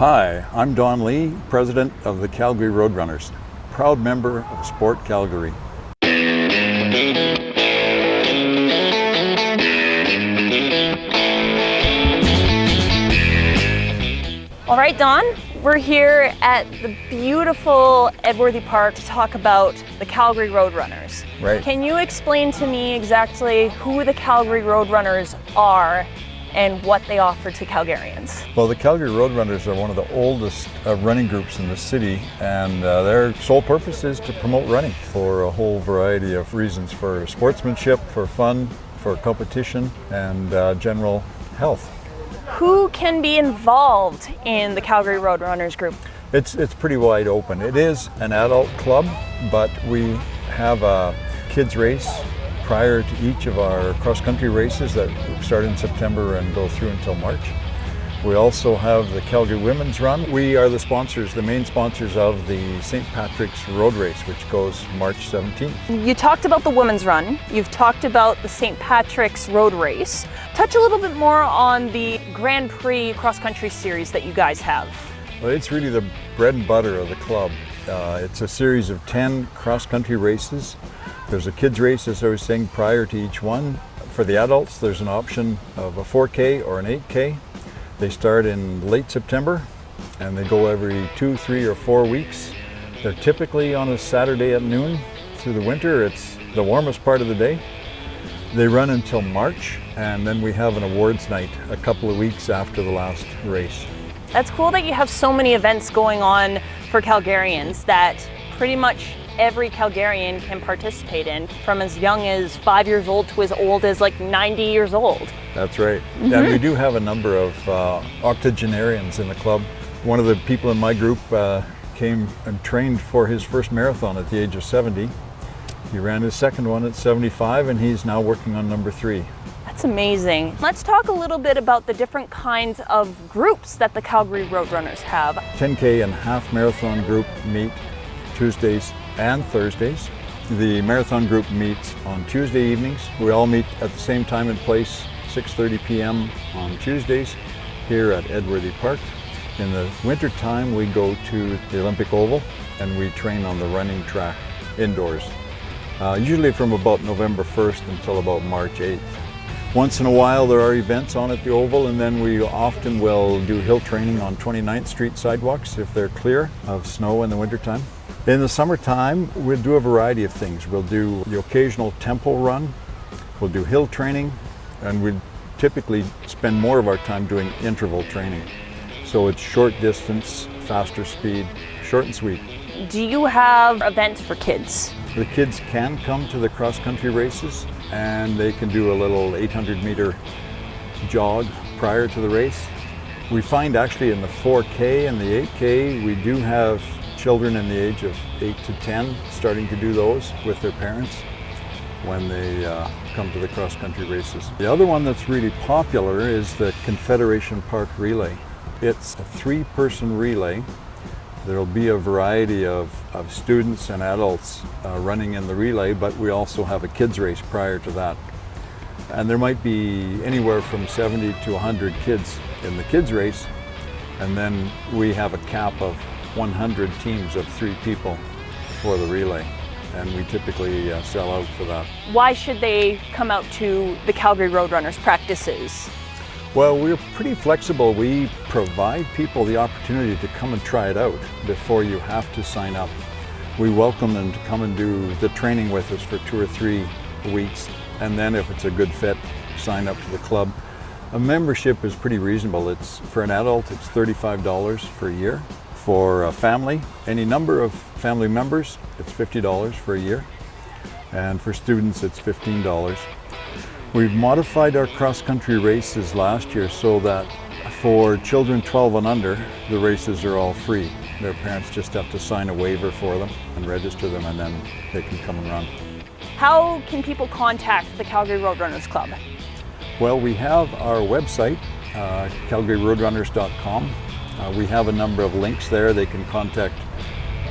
Hi, I'm Don Lee, President of the Calgary Roadrunners, proud member of Sport Calgary. All right, Don, we're here at the beautiful Edworthy Park to talk about the Calgary Roadrunners. Right. Can you explain to me exactly who the Calgary Roadrunners are and what they offer to Calgarians? Well, the Calgary Roadrunners are one of the oldest uh, running groups in the city, and uh, their sole purpose is to promote running for a whole variety of reasons for sportsmanship, for fun, for competition, and uh, general health. Who can be involved in the Calgary Roadrunners group? It's, it's pretty wide open. It is an adult club, but we have a kids race prior to each of our cross-country races that start in September and go through until March. We also have the Calgary Women's Run. We are the sponsors, the main sponsors of the St. Patrick's Road Race, which goes March 17th. You talked about the Women's Run. You've talked about the St. Patrick's Road Race. Touch a little bit more on the Grand Prix cross country series that you guys have. Well, it's really the bread and butter of the club. Uh, it's a series of 10 cross-country races. There's a kids race, as I was saying, prior to each one. For the adults, there's an option of a 4K or an 8K. They start in late September and they go every two, three, or four weeks. They're typically on a Saturday at noon through the winter. It's the warmest part of the day. They run until March and then we have an awards night a couple of weeks after the last race. That's cool that you have so many events going on for Calgarians that pretty much every Calgarian can participate in from as young as five years old to as old as like 90 years old. That's right. Mm -hmm. And we do have a number of uh, octogenarians in the club. One of the people in my group uh, came and trained for his first marathon at the age of 70. He ran his second one at 75 and he's now working on number three. That's amazing. Let's talk a little bit about the different kinds of groups that the Calgary Roadrunners have. 10K and half marathon group meet Tuesdays and Thursdays. The marathon group meets on Tuesday evenings. We all meet at the same time and place, 6.30 p.m. on Tuesdays here at Edworthy Park. In the winter time, we go to the Olympic Oval and we train on the running track indoors, uh, usually from about November 1st until about March 8th. Once in a while there are events on at the Oval and then we often will do hill training on 29th Street sidewalks if they're clear of snow in the wintertime. In the summertime, we'll do a variety of things. We'll do the occasional tempo run, we'll do hill training, and we typically spend more of our time doing interval training. So it's short distance, faster speed, short and sweet. Do you have events for kids? The kids can come to the cross-country races and they can do a little 800 meter jog prior to the race. We find actually in the 4K and the 8K, we do have children in the age of 8 to 10 starting to do those with their parents when they uh, come to the cross-country races. The other one that's really popular is the Confederation Park Relay. It's a three-person relay. There'll be a variety of, of students and adults uh, running in the relay, but we also have a kids race prior to that. And there might be anywhere from 70 to 100 kids in the kids race, and then we have a cap of 100 teams of three people for the relay and we typically uh, sell out for that. Why should they come out to the Calgary Roadrunners practices? Well, we're pretty flexible. We provide people the opportunity to come and try it out before you have to sign up. We welcome them to come and do the training with us for two or three weeks and then if it's a good fit, sign up to the club. A membership is pretty reasonable. It's For an adult, it's $35 for a year for a family, any number of family members, it's $50 for a year. And for students, it's $15. We've modified our cross-country races last year so that for children 12 and under, the races are all free. Their parents just have to sign a waiver for them and register them and then they can come and run. How can people contact the Calgary Roadrunners Club? Well, we have our website, uh, calgaryroadrunners.com. Uh, we have a number of links there. They can contact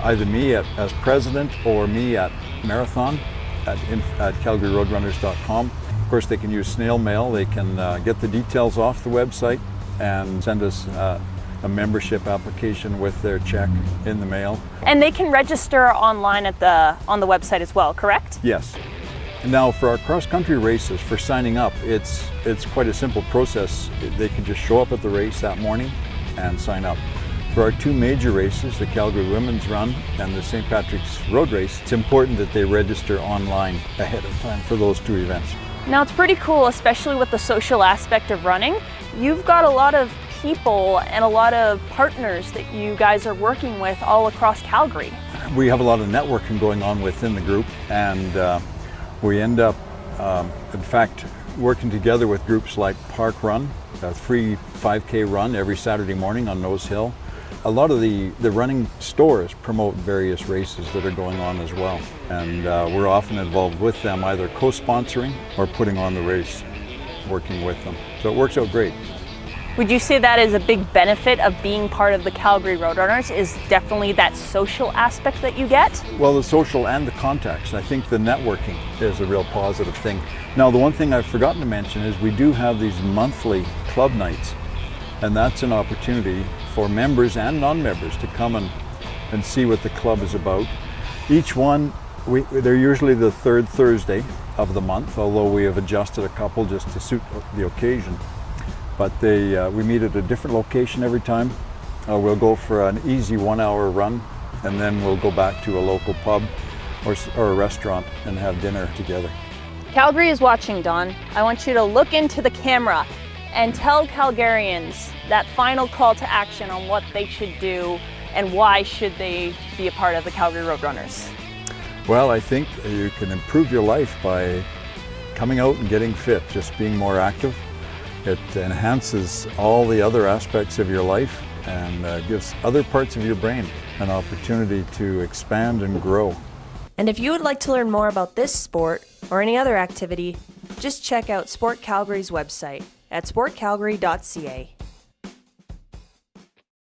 either me at, as president or me at Marathon at, at calgaryroadrunners.com. Of course, they can use snail mail. They can uh, get the details off the website and send us uh, a membership application with their check in the mail. And they can register online at the on the website as well, correct? Yes. Now for our cross-country races, for signing up, it's, it's quite a simple process. They can just show up at the race that morning and sign up. For our two major races, the Calgary Women's Run and the St. Patrick's Road Race, it's important that they register online ahead of time for those two events. Now it's pretty cool, especially with the social aspect of running. You've got a lot of people and a lot of partners that you guys are working with all across Calgary. We have a lot of networking going on within the group and uh, we end up, um, in fact, working together with groups like Park Run, a free 5K run every Saturday morning on Nose Hill. A lot of the, the running stores promote various races that are going on as well. And uh, we're often involved with them, either co-sponsoring or putting on the race, working with them. So it works out great. Would you say that is a big benefit of being part of the Calgary Roadrunners is definitely that social aspect that you get? Well, the social and the contacts. I think the networking is a real positive thing. Now, the one thing I've forgotten to mention is we do have these monthly club nights, and that's an opportunity for members and non-members to come and, and see what the club is about. Each one, we, they're usually the third Thursday of the month, although we have adjusted a couple just to suit the occasion but they, uh, we meet at a different location every time. Uh, we'll go for an easy one hour run and then we'll go back to a local pub or, or a restaurant and have dinner together. Calgary is watching, Don. I want you to look into the camera and tell Calgarians that final call to action on what they should do and why should they be a part of the Calgary Roadrunners. Well, I think you can improve your life by coming out and getting fit, just being more active, it enhances all the other aspects of your life and uh, gives other parts of your brain an opportunity to expand and grow. And if you would like to learn more about this sport or any other activity, just check out Sport Calgary's website at sportcalgary.ca.